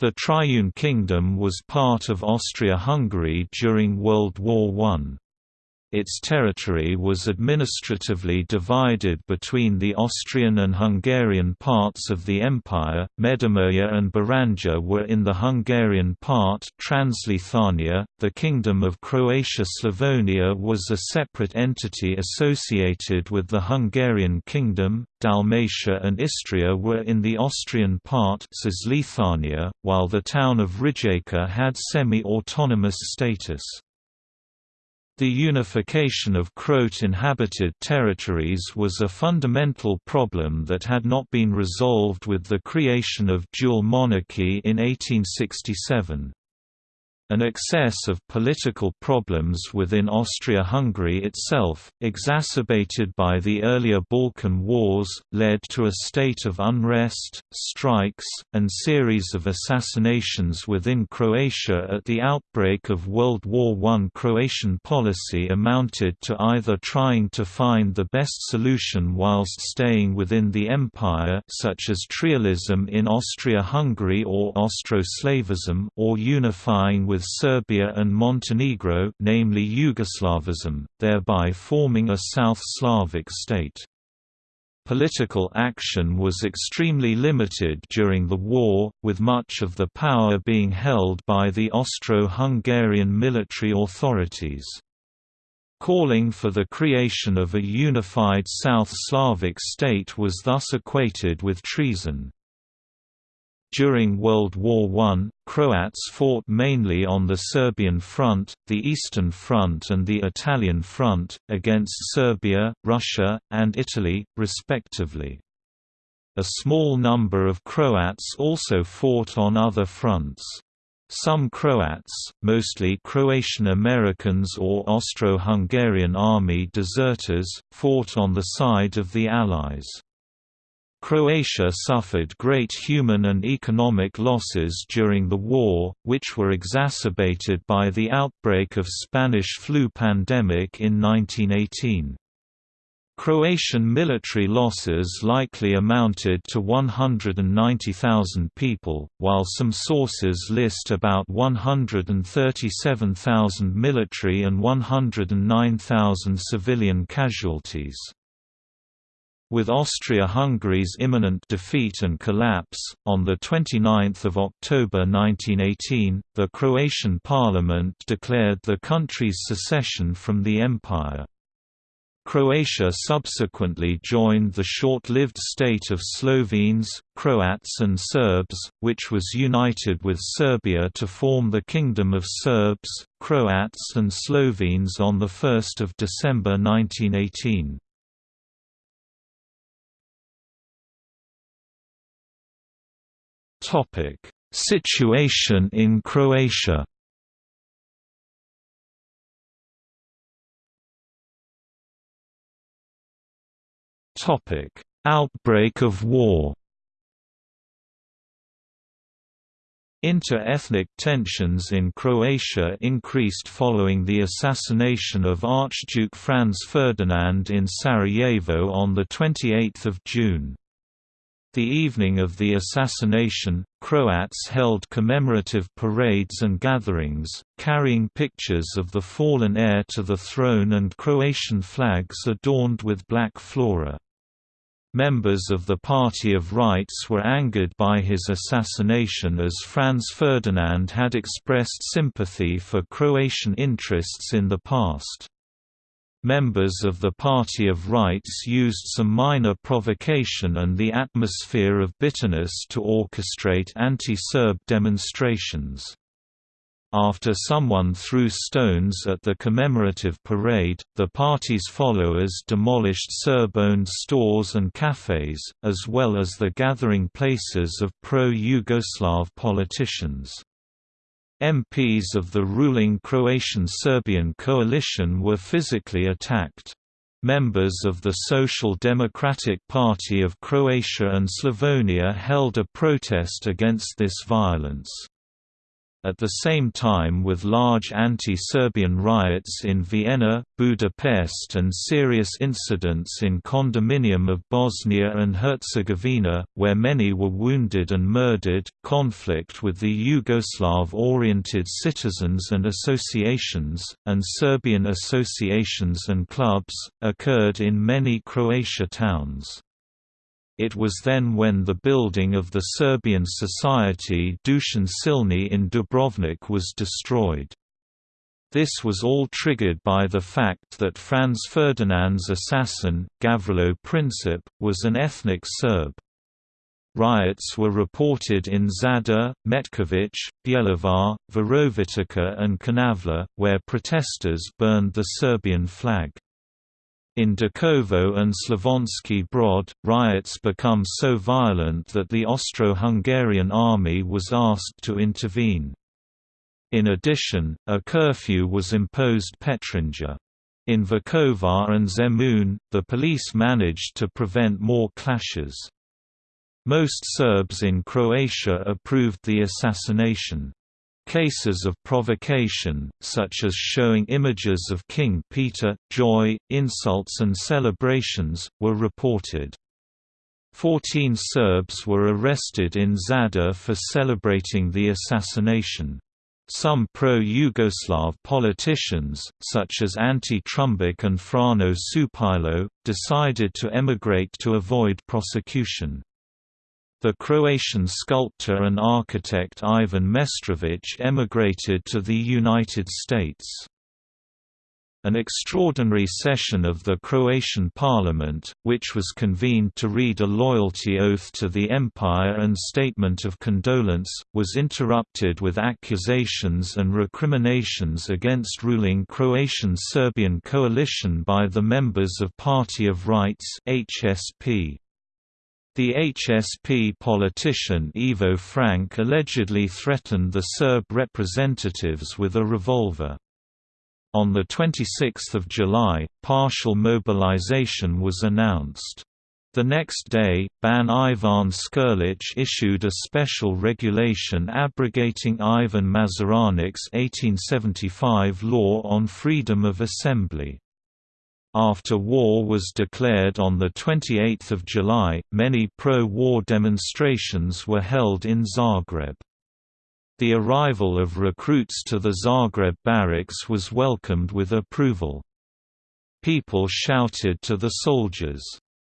The Triune Kingdom was part of Austria-Hungary during World War I. Its territory was administratively divided between the Austrian and Hungarian parts of the empire. Međimurje and Baranja were in the Hungarian part, Transleithania. The Kingdom of Croatia-Slavonia was a separate entity associated with the Hungarian Kingdom. Dalmatia and Istria were in the Austrian part, while the town of Rijeka had semi-autonomous status. The unification of Croat-inhabited territories was a fundamental problem that had not been resolved with the creation of dual monarchy in 1867. An excess of political problems within Austria-Hungary itself, exacerbated by the earlier Balkan Wars, led to a state of unrest, strikes, and series of assassinations within Croatia at the outbreak of World War I. Croatian policy amounted to either trying to find the best solution whilst staying within the empire such as trialism in Austria-Hungary or Austroslavism or unifying with with Serbia and Montenegro namely Yugoslavism, thereby forming a South Slavic state. Political action was extremely limited during the war, with much of the power being held by the Austro-Hungarian military authorities. Calling for the creation of a unified South Slavic state was thus equated with treason. During World War I, Croats fought mainly on the Serbian front, the Eastern Front and the Italian Front, against Serbia, Russia, and Italy, respectively. A small number of Croats also fought on other fronts. Some Croats, mostly Croatian Americans or Austro-Hungarian army deserters, fought on the side of the Allies. Croatia suffered great human and economic losses during the war, which were exacerbated by the outbreak of Spanish flu pandemic in 1918. Croatian military losses likely amounted to 190,000 people, while some sources list about 137,000 military and 109,000 civilian casualties. With Austria-Hungary's imminent defeat and collapse, on 29 October 1918, the Croatian parliament declared the country's secession from the empire. Croatia subsequently joined the short-lived state of Slovenes, Croats and Serbs, which was united with Serbia to form the Kingdom of Serbs, Croats and Slovenes on 1 December 1918. Topic: Situation in Croatia. Topic: Outbreak of war. Inter-ethnic tensions in Croatia increased following the assassination of Archduke Franz Ferdinand in Sarajevo on 28 June. The evening of the assassination, Croats held commemorative parades and gatherings, carrying pictures of the fallen heir to the throne and Croatian flags adorned with black flora. Members of the Party of Rights were angered by his assassination as Franz Ferdinand had expressed sympathy for Croatian interests in the past. Members of the Party of Rights used some minor provocation and the atmosphere of bitterness to orchestrate anti-Serb demonstrations. After someone threw stones at the commemorative parade, the party's followers demolished Serb-owned stores and cafes, as well as the gathering places of pro-Yugoslav politicians. MPs of the ruling Croatian-Serbian coalition were physically attacked. Members of the Social Democratic Party of Croatia and Slavonia held a protest against this violence. At the same time with large anti-Serbian riots in Vienna, Budapest and serious incidents in condominium of Bosnia and Herzegovina, where many were wounded and murdered. Conflict with the Yugoslav-oriented citizens and associations, and Serbian associations and clubs, occurred in many Croatia towns. It was then when the building of the Serbian Society Dušan Silni in Dubrovnik was destroyed. This was all triggered by the fact that Franz Ferdinand's assassin, Gavrilo Princip, was an ethnic Serb. Riots were reported in Zadar, Metković, Bjelovar, Virovitica and Konavle, where protesters burned the Serbian flag. In Đakovo and Slavonski Brod, riots become so violent that the Austro-Hungarian army was asked to intervene. In addition, a curfew was imposed Petrinja. In Vukovar and Zemun, the police managed to prevent more clashes. Most Serbs in Croatia approved the assassination. Cases of provocation, such as showing images of King Peter, joy, insults and celebrations, were reported. Fourteen Serbs were arrested in Zadar for celebrating the assassination. Some pro-Yugoslav politicians, such as Ante Trumbic and Frano Supilo, decided to emigrate to avoid prosecution. The Croatian sculptor and architect Ivan Meštrović emigrated to the United States. An extraordinary session of the Croatian parliament, which was convened to read a loyalty oath to the empire and statement of condolence, was interrupted with accusations and recriminations against ruling Croatian-Serbian coalition by the members of Party of Rights HSP. The HSP politician Ivo Frank allegedly threatened the Serb representatives with a revolver. On 26 July, partial mobilization was announced. The next day, Ban Ivan Škrlić issued a special regulation abrogating Ivan Mažuranić's 1875 law on freedom of assembly. After war was declared on 28 July, many pro-war demonstrations were held in Zagreb. The arrival of recruits to the Zagreb barracks was welcomed with approval. People shouted to the soldiers,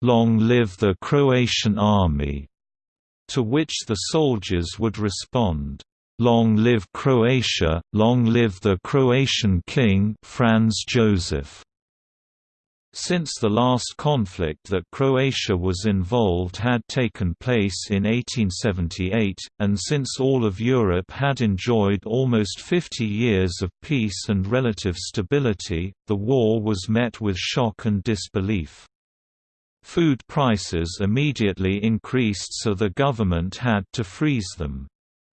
"'Long live the Croatian army!' to which the soldiers would respond, "'Long live Croatia, long live the Croatian king Franz Joseph!' Since the last conflict that Croatia was involved had taken place in 1878, and since all of Europe had enjoyed almost 50 years of peace and relative stability, the war was met with shock and disbelief. Food prices immediately increased so the government had to freeze them.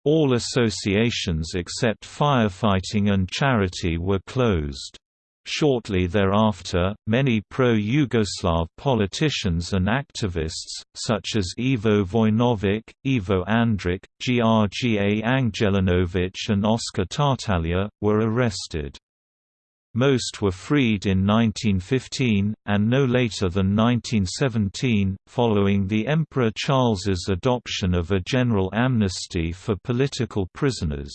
All associations except firefighting and charity were closed. Shortly thereafter, many pro-Yugoslav politicians and activists, such as Ivo Vojnović, Ivo Andrić, Grga Angelinović and Oskar Tartaglia, were arrested. Most were freed in 1915, and no later than 1917, following the Emperor Charles's adoption of a general amnesty for political prisoners.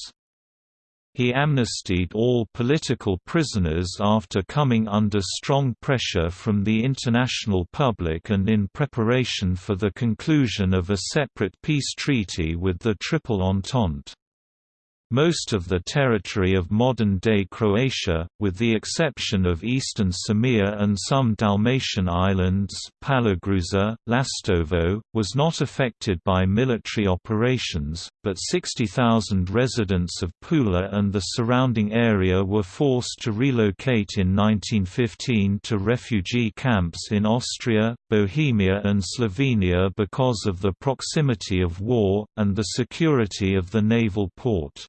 He amnestied all political prisoners after coming under strong pressure from the international public and in preparation for the conclusion of a separate peace treaty with the Triple Entente. Most of the territory of modern-day Croatia, with the exception of eastern Sirmia and some Dalmatian islands Palagruza, Lastovo, was not affected by military operations, but 60,000 residents of Pula and the surrounding area were forced to relocate in 1915 to refugee camps in Austria, Bohemia and Slovenia because of the proximity of war, and the security of the naval port.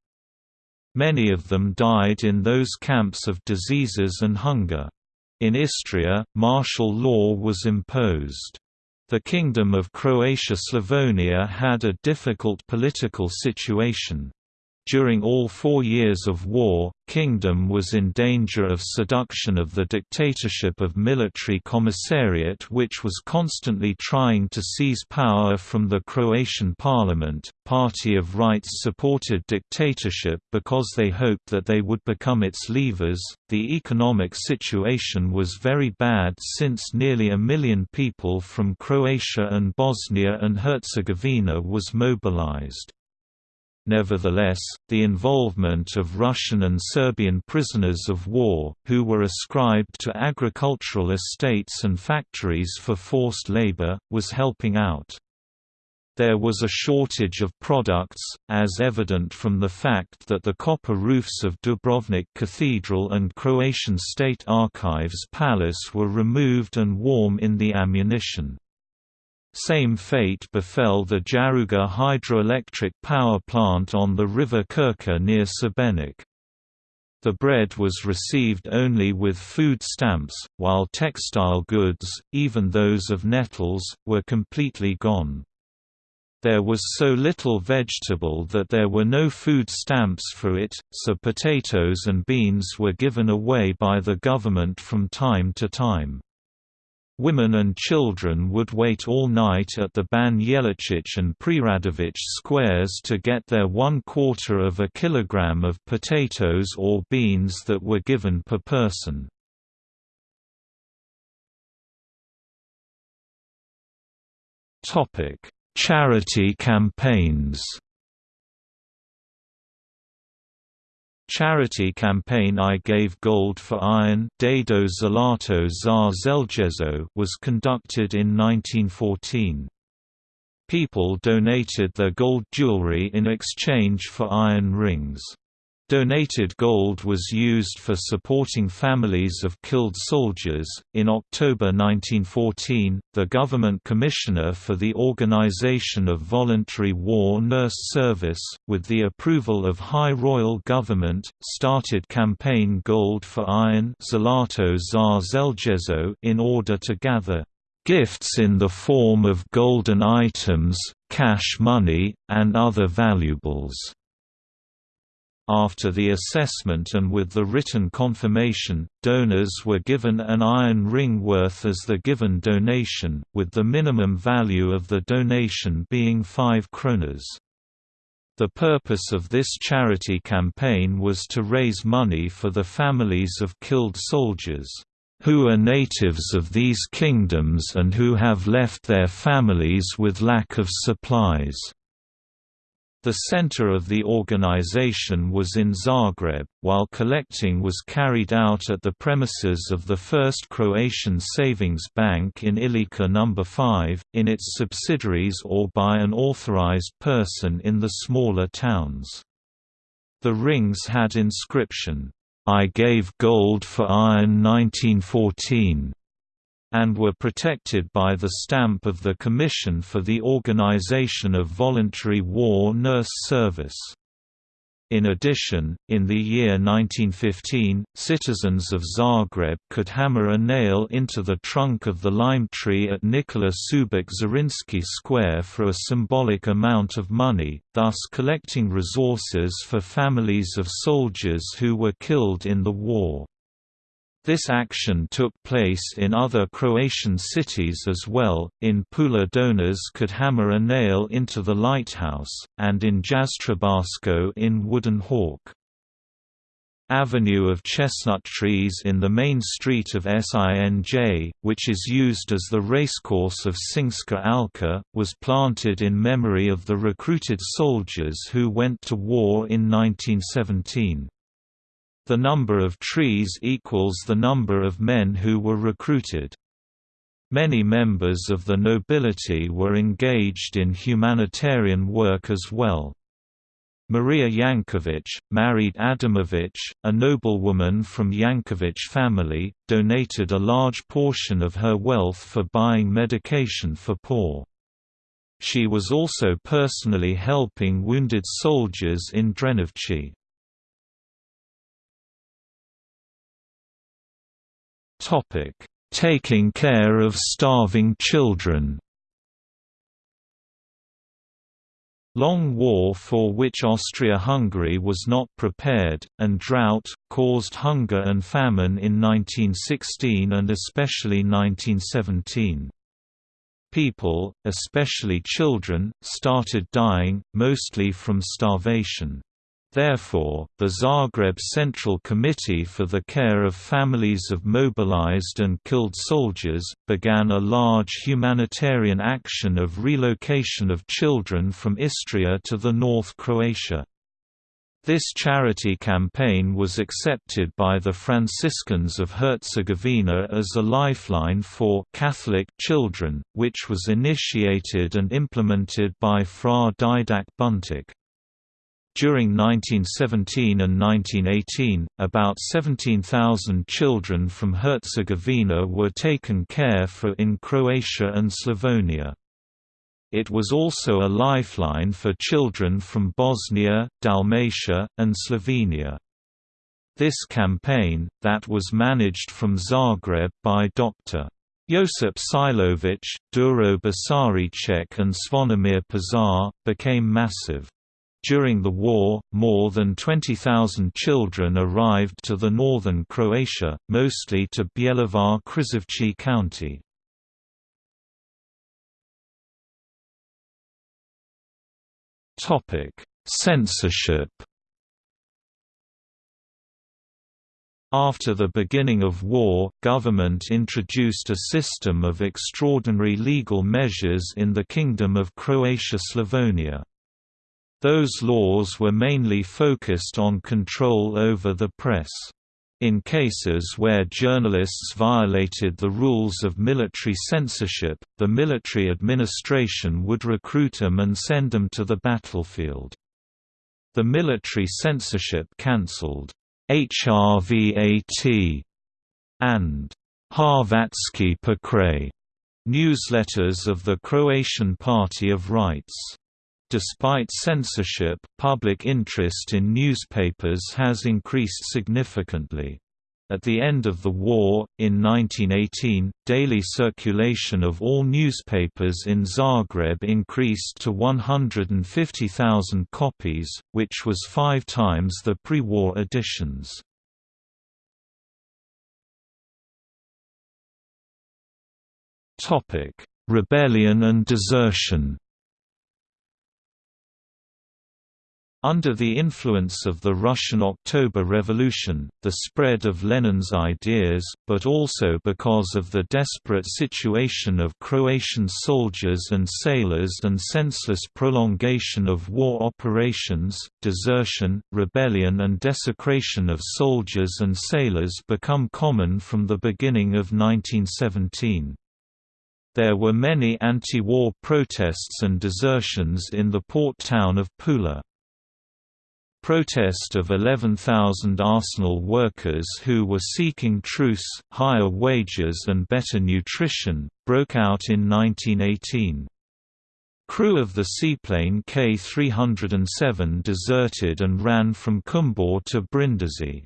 Many of them died in those camps of diseases and hunger. In Istria, martial law was imposed. The Kingdom of Croatia-Slavonia had a difficult political situation. During all four years of war, kingdom was in danger of seduction of the dictatorship of military commissariat which was constantly trying to seize power from the Croatian parliament. Party of Rights supported dictatorship because they hoped that they would become its levers. The economic situation was very bad since nearly a million people from Croatia and Bosnia and Herzegovina was mobilized. Nevertheless, the involvement of Russian and Serbian prisoners of war, who were ascribed to agricultural estates and factories for forced labor, was helping out. There was a shortage of products, as evident from the fact that the copper roofs of Dubrovnik Cathedral and Croatian State Archives Palace were removed and warm in the ammunition. Same fate befell the Jaruga hydroelectric power plant on the river Krka near Šibenik. The bread was received only with food stamps, while textile goods, even those of nettles, were completely gone. There was so little vegetable that there were no food stamps for it, so potatoes and beans were given away by the government from time to time. Women and children would wait all night at the Ban Jelačić and Preradović squares to get their one quarter of a kilogram of potatoes or beans that were given per person. Charity campaigns Charity campaign I Gave Gold for Iron was conducted in 1914. People donated their gold jewelry in exchange for iron rings. Donated gold was used for supporting families of killed soldiers. In October 1914, the government commissioner for the organization of voluntary war nurse service, with the approval of High Royal Government, started campaign Gold for Iron in order to gather gifts in the form of golden items, cash money, and other valuables. After the assessment and with the written confirmation, donors were given an iron ring worth as the given donation, with the minimum value of the donation being 5 kronas. The purpose of this charity campaign was to raise money for the families of killed soldiers, "...who are natives of these kingdoms and who have left their families with lack of supplies." The center of the organization was in Zagreb, while collecting was carried out at the premises of the First Croatian Savings Bank in Ilica No. 5, in its subsidiaries or by an authorized person in the smaller towns. The rings had inscription, "'I gave gold for iron 1914' and were protected by the stamp of the Commission for the Organization of Voluntary War Nurse Service. In addition, in the year 1915, citizens of Zagreb could hammer a nail into the trunk of the lime tree at Nikola Šubić Zrinski Square for a symbolic amount of money, thus collecting resources for families of soldiers who were killed in the war. This action took place in other Croatian cities as well, in Pula donors could hammer a nail into the lighthouse, and in Jastrebarsko in Wooden Hawk. Avenue of chestnut trees in the main street of Sinj, which is used as the racecourse of Sinjska Alka, was planted in memory of the recruited soldiers who went to war in 1917. The number of trees equals the number of men who were recruited. Many members of the nobility were engaged in humanitarian work as well. Maria Yankovic, married Adamovic, a noblewoman from Yankovic family, donated a large portion of her wealth for buying medication for poor. She was also personally helping wounded soldiers in Drenovci. Topic: Taking care of starving children. long war for which Austria-Hungary was not prepared, and drought, caused hunger and famine in 1916 and especially 1917. People, especially children, started dying, mostly from starvation. Therefore, the Zagreb Central Committee for the Care of Families of Mobilized and Killed Soldiers, began a large humanitarian action of relocation of children from Istria to the North Croatia. This charity campaign was accepted by the Franciscans of Herzegovina as a lifeline for Catholic children, which was initiated and implemented by Fra Didak Buntic. During 1917 and 1918, about 17,000 children from Herzegovina were taken care for in Croatia and Slavonia. It was also a lifeline for children from Bosnia, Dalmatia, and Slovenia. This campaign, that was managed from Zagreb by Dr. Josip Silovic, Duro Basaricek and Zvonimir Pazar, became massive. During the war, more than 20,000 children arrived to the northern Croatia, mostly to Bjelovar Križevci County. Censorship After the beginning of war, government introduced a system of extraordinary legal measures in the Kingdom of Croatia-Slavonia. Those laws were mainly focused on control over the press. In cases where journalists violated the rules of military censorship, the military administration would recruit them and send them to the battlefield. The military censorship cancelled HRVAT and Hrvatski Pokret newsletters of the Croatian Party of Rights. Despite censorship, public interest in newspapers has increased significantly. At the end of the war, in 1918, daily circulation of all newspapers in Zagreb increased to 150,000 copies, which was five times the pre-war editions. Rebellion and desertion Under the influence of the Russian October Revolution, the spread of Lenin's ideas, but also because of the desperate situation of Croatian soldiers and sailors and senseless prolongation of war operations, desertion, rebellion and desecration of soldiers and sailors become common from the beginning of 1917. There were many anti-war protests and desertions in the port town of Pula. Protest of 11,000 Arsenal workers who were seeking truce, higher wages and better nutrition, broke out in 1918. Crew of the seaplane K-307 deserted and ran from Kumbor to Brindisi.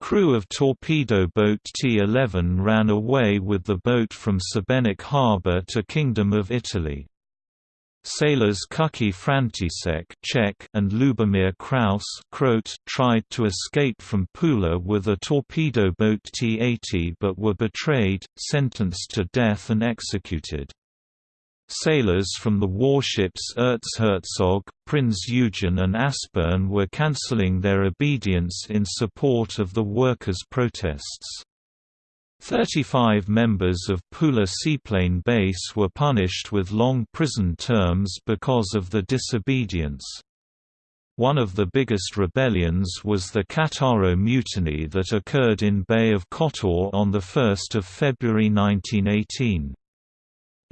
Crew of torpedo boat T-11 ran away with the boat from Šibenik harbour to Kingdom of Italy. Sailors Kuki František Czech and Lubomir Kraus Croat tried to escape from Pula with a torpedo boat T-80 but were betrayed, sentenced to death and executed. Sailors from the warships Erzherzog, Prinz Eugen and Aspern were cancelling their obedience in support of the workers' protests. Thirty-five members of Pula Seaplane Base were punished with long prison terms because of the disobedience. One of the biggest rebellions was the Cattaro Mutiny that occurred in Bay of Kotor on 1 February 1918.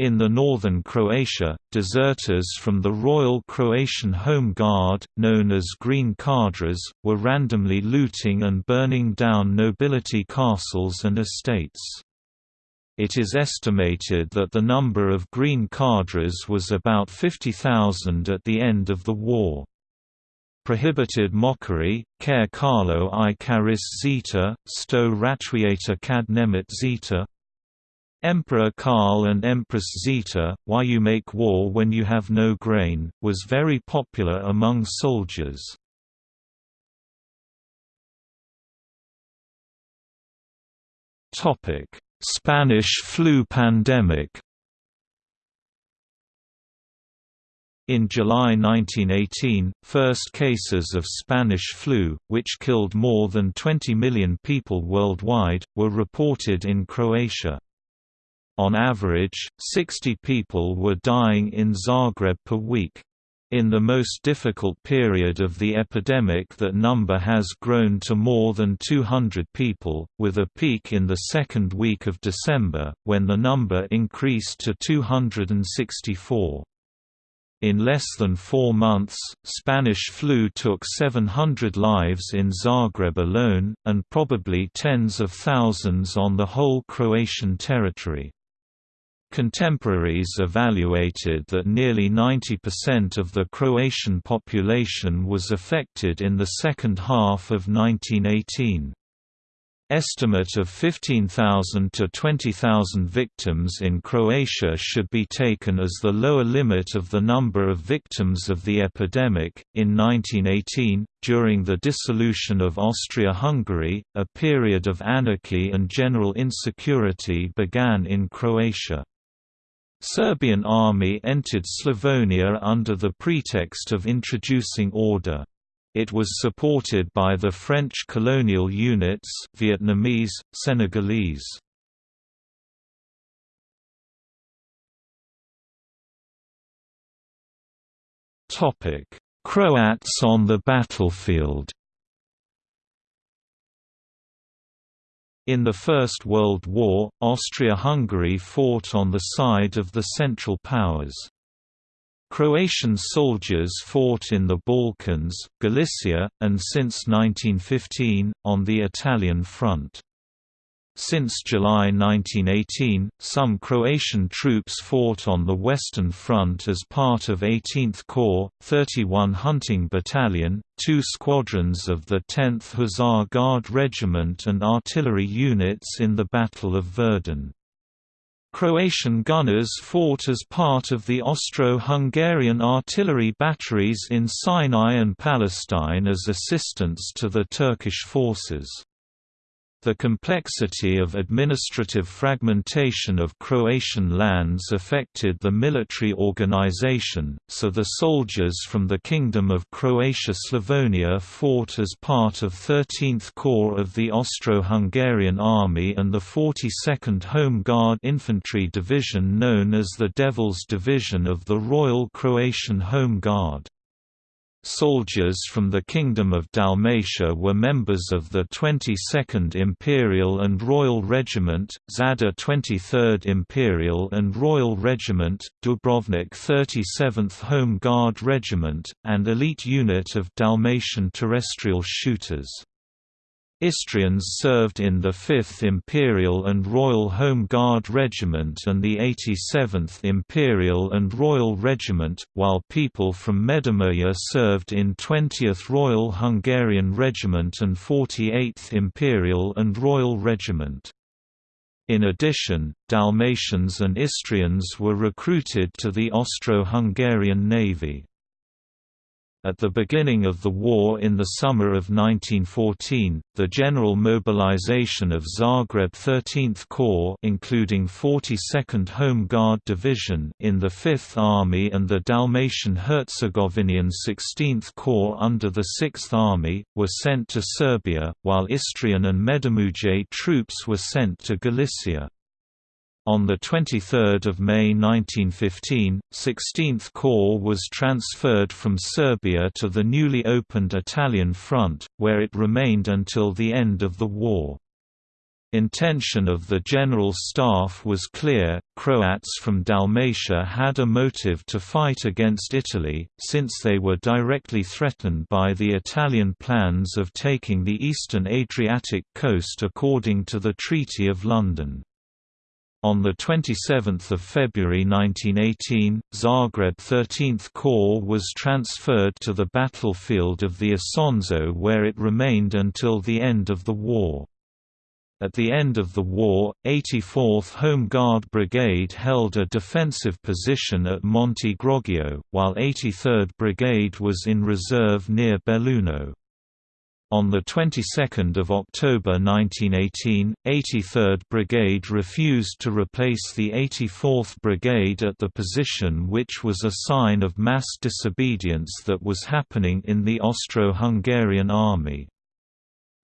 In the northern Croatia, deserters from the Royal Croatian Home Guard, known as Green Cadres, were randomly looting and burning down nobility castles and estates. It is estimated that the number of Green Cadres was about 50,000 at the end of the war. Prohibited mockery, care Carlo i Caris Zeta, sto ratwiata kad nemet Zeta, Emperor Karl and Empress Zita, Why You Make War When You Have No Grain, was very popular among soldiers. Spanish flu pandemic In July 1918, first cases of Spanish flu, which killed more than 20 million people worldwide, were reported in Croatia. On average, 60 people were dying in Zagreb per week. In the most difficult period of the epidemic that number has grown to more than 200 people, with a peak in the second week of December, when the number increased to 264. In less than four months, Spanish flu took 700 lives in Zagreb alone, and probably tens of thousands on the whole Croatian territory. Contemporaries evaluated that nearly 90% of the Croatian population was affected in the second half of 1918. Estimate of 15,000 to 20,000 victims in Croatia should be taken as the lower limit of the number of victims of the epidemic. In 1918, during the dissolution of Austria Hungary, a period of anarchy and general insecurity began in Croatia. Serbian army entered Slavonia under the pretext of introducing order. It was supported by the French colonial units Vietnamese, Senegalese. Croats on the battlefield In the First World War, Austria-Hungary fought on the side of the Central Powers. Croatian soldiers fought in the Balkans, Galicia, and since 1915, on the Italian front. Since July 1918, some Croatian troops fought on the Western Front as part of 18th Corps, 31 Hunting Battalion, two squadrons of the 10th Hussar Guard Regiment and artillery units in the Battle of Verdun. Croatian gunners fought as part of the Austro-Hungarian artillery batteries in Sinai and Palestine as assistance to the Turkish forces. The complexity of administrative fragmentation of Croatian lands affected the military organization, so the soldiers from the Kingdom of Croatia-Slavonia fought as part of 13th Corps of the Austro-Hungarian Army and the 42nd Home Guard Infantry Division known as the Devils Division of the Royal Croatian Home Guard. Soldiers from the Kingdom of Dalmatia were members of the 22nd Imperial and Royal Regiment, Zadar 23rd Imperial and Royal Regiment, Dubrovnik 37th Home Guard Regiment, and elite unit of Dalmatian terrestrial shooters. Istrians served in the 5th Imperial and Royal Home Guard Regiment and the 87th Imperial and Royal Regiment, while people from Međimurje served in 20th Royal Hungarian Regiment and 48th Imperial and Royal Regiment. In addition, Dalmatians and Istrians were recruited to the Austro-Hungarian Navy. At the beginning of the war in the summer of 1914, the general mobilization of Zagreb 13th Corps including 42nd Home Guard Division in the 5th Army and the Dalmatian Herzegovinian 16th Corps under the 6th Army, were sent to Serbia, while Istrian and Međimurje troops were sent to Galicia. On 23 May 1915, 16th Corps was transferred from Serbia to the newly opened Italian front, where it remained until the end of the war. Intention of the General Staff was clear, Croats from Dalmatia had a motive to fight against Italy, since they were directly threatened by the Italian plans of taking the eastern Adriatic coast according to the Treaty of London. On 27 February 1918, Zagreb 13th Corps was transferred to the battlefield of the Isonzo where it remained until the end of the war. At the end of the war, 84th Home Guard Brigade held a defensive position at Monte Groggio, while 83rd Brigade was in reserve near Belluno. On the 22nd of October 1918, 83rd Brigade refused to replace the 84th Brigade at the position which was a sign of mass disobedience that was happening in the Austro-Hungarian army.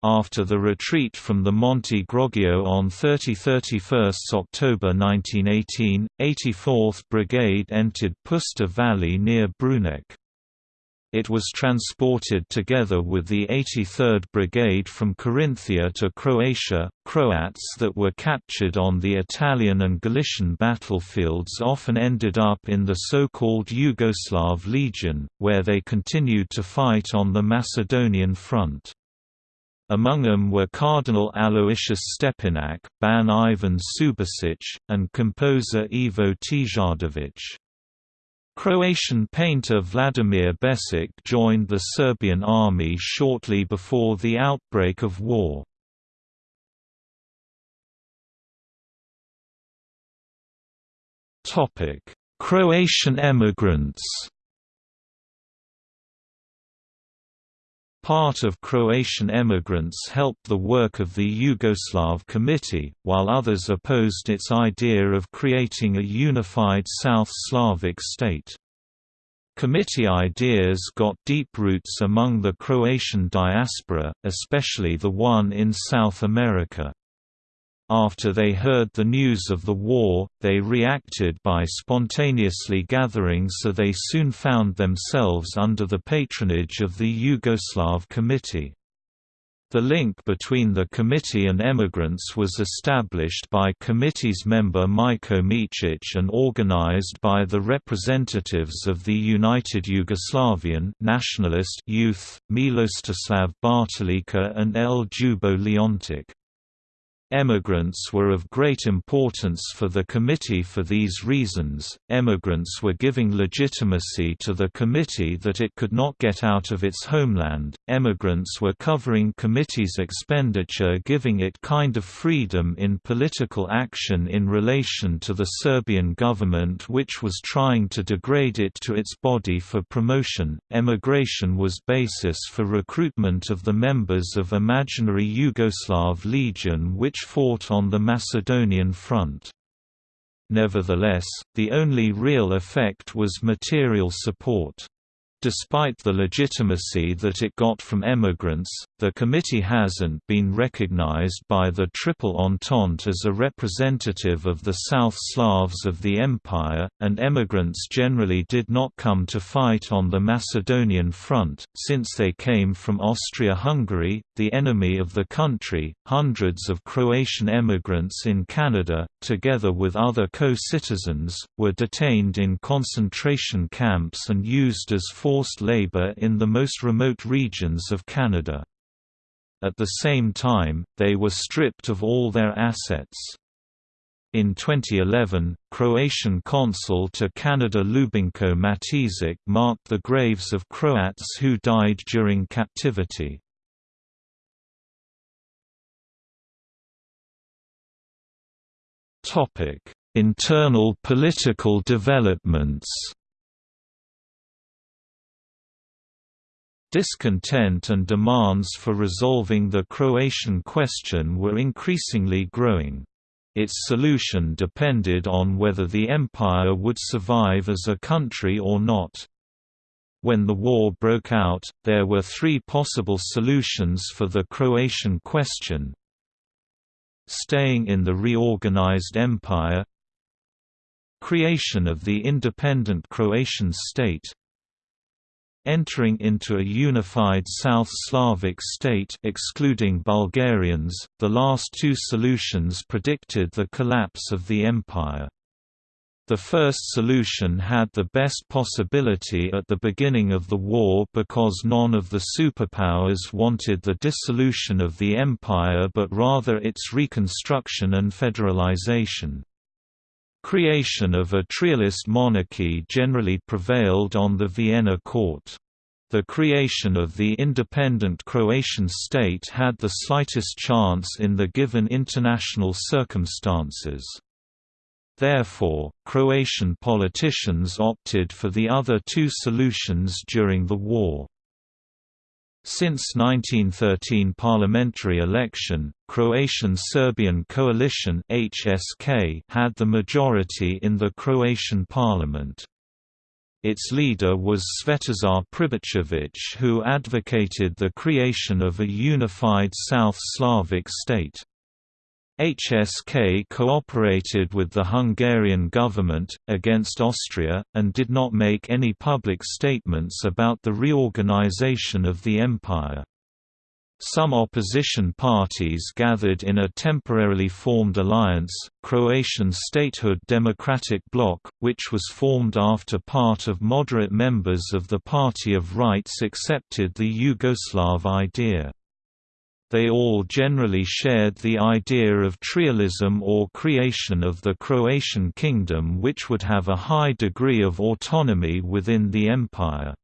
After the retreat from the Monte Groggio on 30–31 October 1918, 84th Brigade entered Puszta Valley near Bruneck. It was transported together with the 83rd Brigade from Carinthia to Croatia. Croats that were captured on the Italian and Galician battlefields often ended up in the so-called Yugoslav Legion, where they continued to fight on the Macedonian front. Among them were Cardinal Aloysius Stepinac, Ban Ivan Subasic, and composer Ivo Tijardovich. Croatian painter Vladimir Becić joined the Serbian army shortly before the outbreak of war. Croatian emigrants Part of Croatian emigrants helped the work of the Yugoslav Committee, while others opposed its idea of creating a unified South Slavic state. Committee ideas got deep roots among the Croatian diaspora, especially the one in South America. After they heard the news of the war, they reacted by spontaneously gathering so they soon found themselves under the patronage of the Yugoslav Committee. The link between the committee and emigrants was established by committee's member Miko Micic and organized by the representatives of the United Yugoslavian Nationalist Youth, Milostislav Bartulica and L. Ljubo Leontic. Emigrants were of great importance for the committee for these reasons. Emigrants were giving legitimacy to the committee that it could not get out of its homeland. Emigrants were covering committee's expenditure, giving it kind of freedom in political action in relation to the Serbian government, which was trying to degrade it to its body for promotion. Emigration was basis for recruitment of the members of imaginary Yugoslav Legion, which which fought on the Macedonian front. Nevertheless, the only real effect was material support. Despite the legitimacy that it got from emigrants, the committee hasn't been recognized by the Triple Entente as a representative of the South Slavs of the empire, and emigrants generally did not come to fight on the Macedonian front, since they came from Austria-Hungary, the enemy of the country. Hundreds of Croatian emigrants in Canada, together with other co-citizens, were detained in concentration camps and used as forced labor in the most remote regions of Canada. At the same time, they were stripped of all their assets. In 2011, Croatian consul to Canada Ljubinko Matizic marked the graves of Croats who died during captivity. Internal political developments Discontent and demands for resolving the Croatian question were increasingly growing. Its solution depended on whether the empire would survive as a country or not. When the war broke out, there were three possible solutions for the Croatian question. Staying in the reorganized empire Creation of the independent Croatian state entering into a unified South Slavic state excluding Bulgarians, the last two solutions predicted the collapse of the empire. The first solution had the best possibility at the beginning of the war because none of the superpowers wanted the dissolution of the empire but rather its reconstruction and federalization. Creation of a trialist monarchy generally prevailed on the Vienna court. the creation of the independent Croatian state had the slightest chance in the given international circumstances. Therefore, Croatian politicians opted for the other two solutions during the war. Since 1913 parliamentary election, Croatian-Serbian Coalition (HSK) had the majority in the Croatian parliament. Its leader was Svetozar Pribicevic who advocated the creation of a unified South Slavic state. HSK cooperated with the Hungarian government, against Austria, and did not make any public statements about the reorganization of the empire. Some opposition parties gathered in a temporarily formed alliance, Croatian Statehood Democratic Bloc, which was formed after part of moderate members of the Party of Rights accepted the Yugoslav idea. They all generally shared the idea of trialism or creation of the Croatian kingdom which would have a high degree of autonomy within the empire.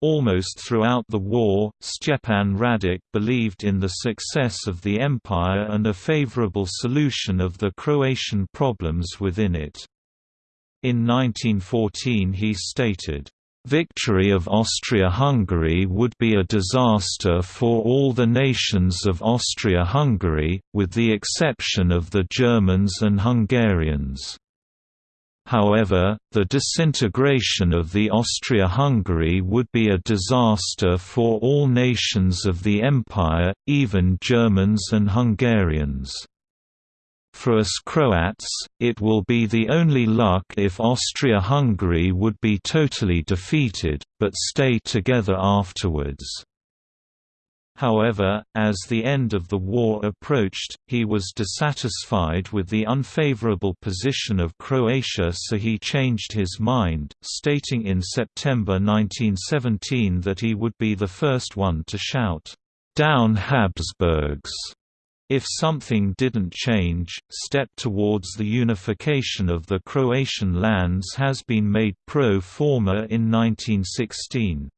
Almost throughout the war, Stjepan Radic believed in the success of the empire and a favorable solution of the Croatian problems within it. In 1914 he stated, Victory of Austria-Hungary would be a disaster for all the nations of Austria-Hungary, with the exception of the Germans and Hungarians. However, the disintegration of the Austria-Hungary would be a disaster for all nations of the Empire, even Germans and Hungarians. For us Croats, it will be the only luck if Austria-Hungary would be totally defeated, but stay together afterwards. However, as the end of the war approached, he was dissatisfied with the unfavorable position of Croatia so he changed his mind, stating in September 1917 that he would be the first one to shout, "'Down Habsburgs!' If something didn't change, step towards the unification of the Croatian lands has been made pro forma in 1916.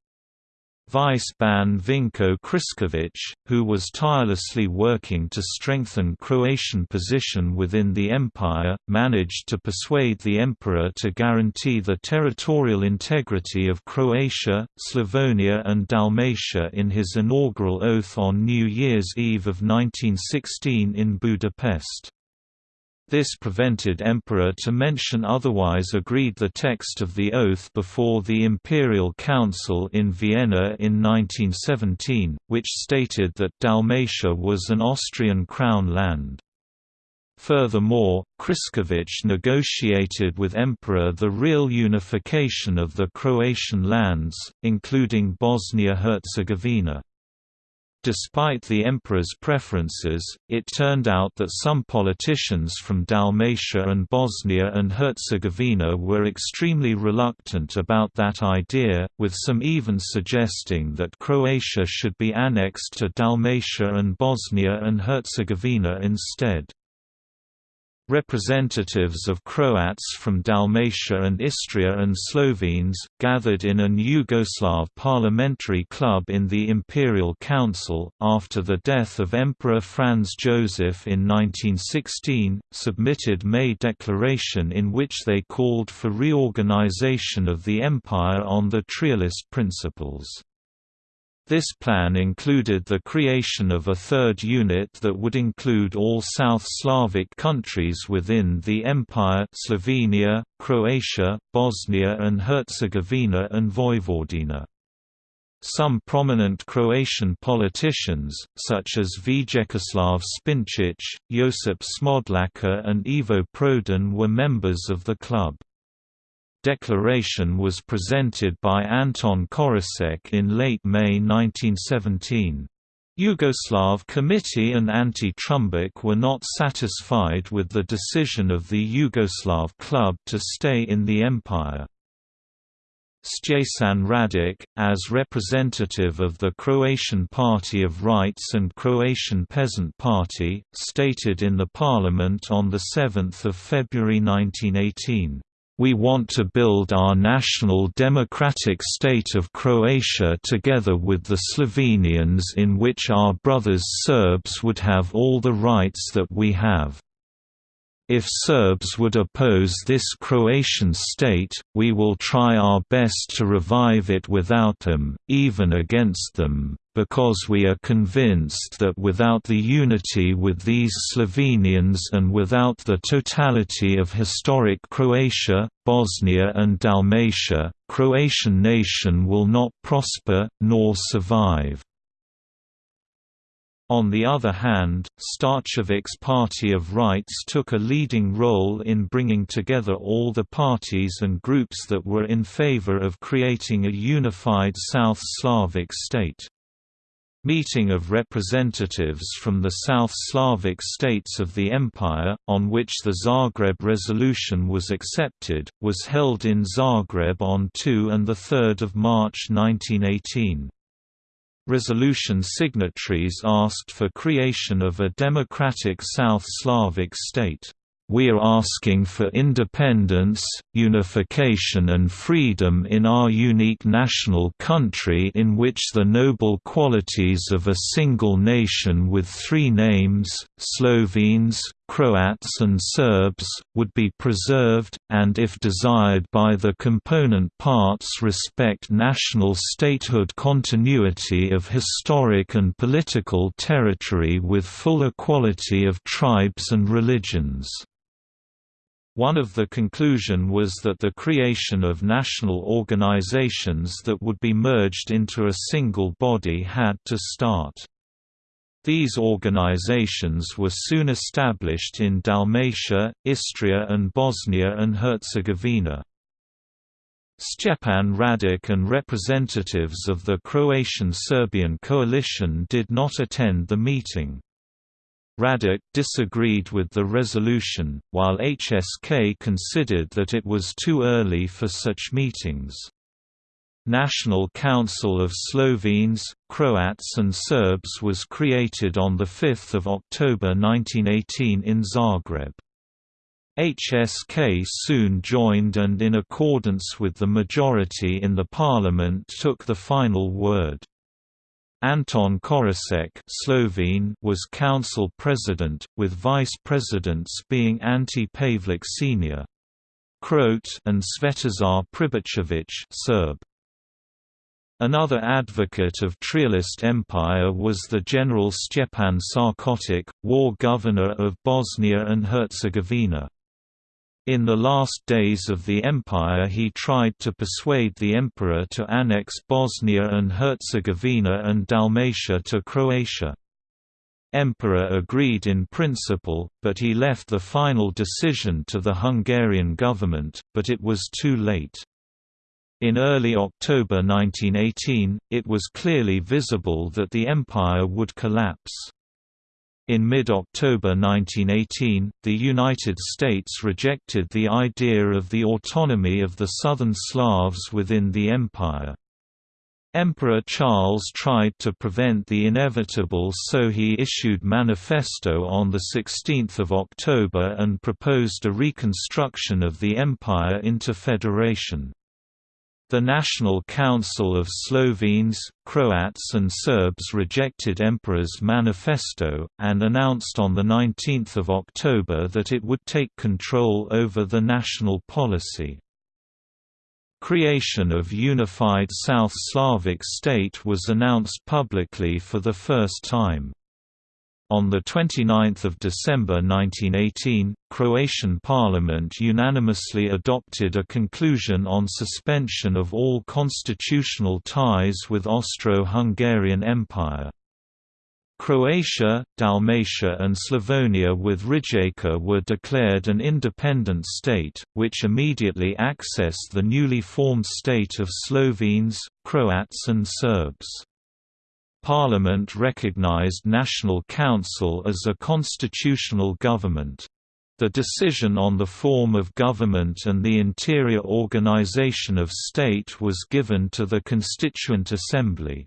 Vice Ban Vinko Kriskovic, who was tirelessly working to strengthen Croatian position within the empire, managed to persuade the emperor to guarantee the territorial integrity of Croatia, Slavonia and Dalmatia in his inaugural oath on New Year's Eve of 1916 in Budapest. This prevented Emperor to mention otherwise agreed the text of the oath before the Imperial Council in Vienna in 1917, which stated that Dalmatia was an Austrian crown land. Furthermore, Kriskovic negotiated with Emperor the real unification of the Croatian lands, including Bosnia-Herzegovina. Despite the emperor's preferences, it turned out that some politicians from Dalmatia and Bosnia and Herzegovina were extremely reluctant about that idea, with some even suggesting that Croatia should be annexed to Dalmatia and Bosnia and Herzegovina instead. Representatives of Croats from Dalmatia and Istria and Slovenes, gathered in an Yugoslav parliamentary club in the Imperial Council, after the death of Emperor Franz Joseph in 1916, submitted May Declaration in which they called for reorganization of the empire on the Trialist principles. This plan included the creation of a third unit that would include all South Slavic countries within the Empire Slovenia, Croatia, Bosnia and Herzegovina and Vojvodina. Some prominent Croatian politicians, such as Vjekoslav Spinčić, Josip Smodlaka and Ivo Prodan were members of the club declaration was presented by Anton Korošec in late May 1917. Yugoslav Committee and Ante Trumbić were not satisfied with the decision of the Yugoslav club to stay in the empire. Stjepan Radic, as representative of the Croatian Party of Rights and Croatian Peasant Party, stated in the parliament on 7 February 1918, We want to build our national democratic state of Croatia together with the Slovenians in which our brothers Serbs would have all the rights that we have. If Serbs would oppose this Croatian state, we will try our best to revive it without them, even against them, because we are convinced that without the unity with these Slovenians and without the totality of historic Croatia, Bosnia and Dalmatia, Croatian nation will not prosper, nor survive. On the other hand, Starčević's Party of Rights took a leading role in bringing together all the parties and groups that were in favor of creating a unified South Slavic state. Meeting of representatives from the South Slavic states of the Empire, on which the Zagreb Resolution was accepted, was held in Zagreb on 2 and 3 March 1918. Resolution signatories asked for creation of a democratic South Slavic state. We are asking for independence, unification and freedom in our unique national country in which the noble qualities of a single nation with three names, Slovenes, Croats and Serbs, would be preserved, and if desired by the component parts respect national statehood continuity of historic and political territory with full equality of tribes and religions. One of the conclusion was that the creation of national organizations that would be merged into a single body had to start. These organizations were soon established in Dalmatia, Istria and Bosnia and Herzegovina. Stjepan Radic and representatives of the Croatian-Serbian coalition did not attend the meeting. Radic disagreed with the resolution, while HSK considered that it was too early for such meetings. National Council of Slovenes, Croats and Serbs was created on 5 October 1918 in Zagreb. HSK soon joined and in accordance with the majority in the parliament took the final word. Anton Korošec Slovene was council president, with vice presidents being Ante Pavelić Sr. Croat and Svetozar Pribicevic Serb. Another advocate of Trialist Empire was the General Stjepan Sarkotic, war governor of Bosnia and Herzegovina. In the last days of the empire he tried to persuade the emperor to annex Bosnia and Herzegovina and Dalmatia to Croatia. Emperor agreed in principle, but he left the final decision to the Hungarian government, but it was too late. In early October 1918, it was clearly visible that the empire would collapse. In mid-October 1918, the United States rejected the idea of the autonomy of the Southern Slavs within the empire. Emperor Charles tried to prevent the inevitable so he issued manifesto on 16 October and proposed a reconstruction of the empire into federation. The National Council of Slovenes, Croats and Serbs rejected Emperor's manifesto, and announced on 19 October that it would take control over the national policy. Creation of unified South Slavic state was announced publicly for the first time. On 29 December 1918, Croatian parliament unanimously adopted a conclusion on suspension of all constitutional ties with Austro-Hungarian Empire. Croatia, Dalmatia and Slavonia with Rijeka were declared an independent state, which immediately accessed the newly formed state of Slovenes, Croats and Serbs. Parliament recognized National Council as a constitutional government. The decision on the form of government and the interior organization of state was given to the Constituent Assembly.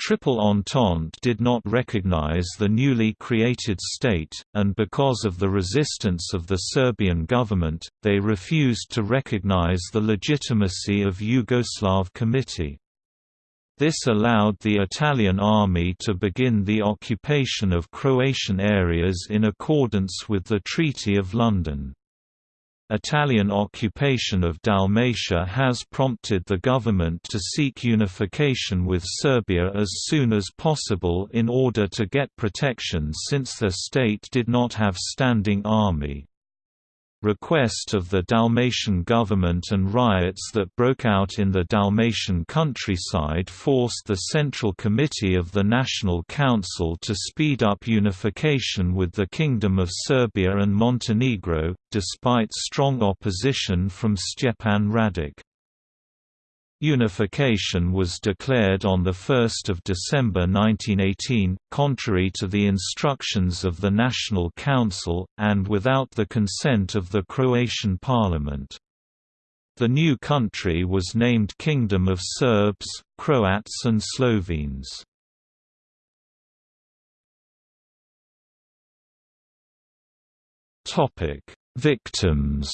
Triple Entente did not recognize the newly created state, and because of the resistance of the Serbian government, they refused to recognize the legitimacy of Yugoslav Committee. This allowed the Italian army to begin the occupation of Croatian areas in accordance with the Treaty of London. Italian occupation of Dalmatia has prompted the government to seek unification with Serbia as soon as possible in order to get protection since their state did not have standing army request of the Dalmatian government and riots that broke out in the Dalmatian countryside forced the Central Committee of the National Council to speed up unification with the Kingdom of Serbia and Montenegro, despite strong opposition from Stjepan Radic. Unification was declared on 1 December 1918, contrary to the instructions of the National Council, and without the consent of the Croatian parliament. The new country was named Kingdom of Serbs, Croats and Slovenes. Victims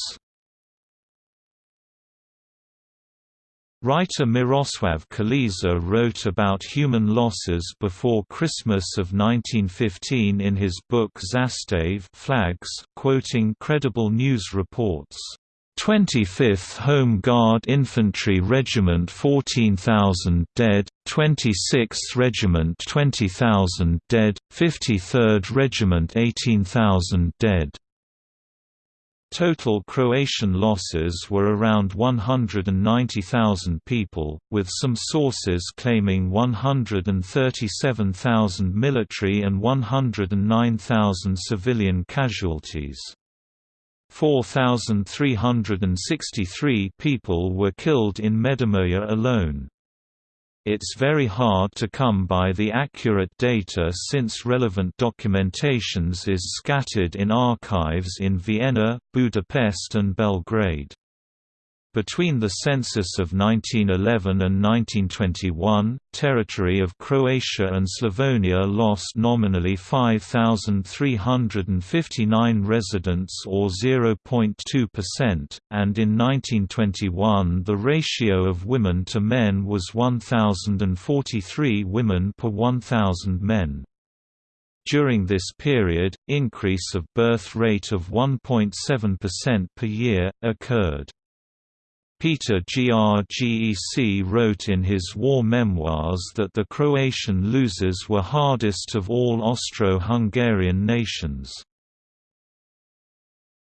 Writer Miroslav Krleža wrote about human losses before Christmas of 1915 in his book Zastave Flags, quoting credible news reports. 25th Home Guard Infantry Regiment 14,000 dead, 26th Regiment 20,000 dead, 53rd Regiment 18,000 dead. Total Croatian losses were around 190,000 people, with some sources claiming 137,000 military and 109,000 civilian casualties. 4,363 people were killed in Međimurje alone. It's very hard to come by the accurate data since relevant documentations is scattered in archives in Vienna, Budapest and Belgrade. Between the census of 1911 and 1921, territory of Croatia and Slavonia lost nominally 5,359 residents or 0.2%, and in 1921 the ratio of women to men was 1,043 women per 1,000 men. During this period, increase of birth rate of 1.7% per year, occurred. Peter Grgec wrote in his war memoirs that the Croatian losers were hardest of all Austro-Hungarian nations.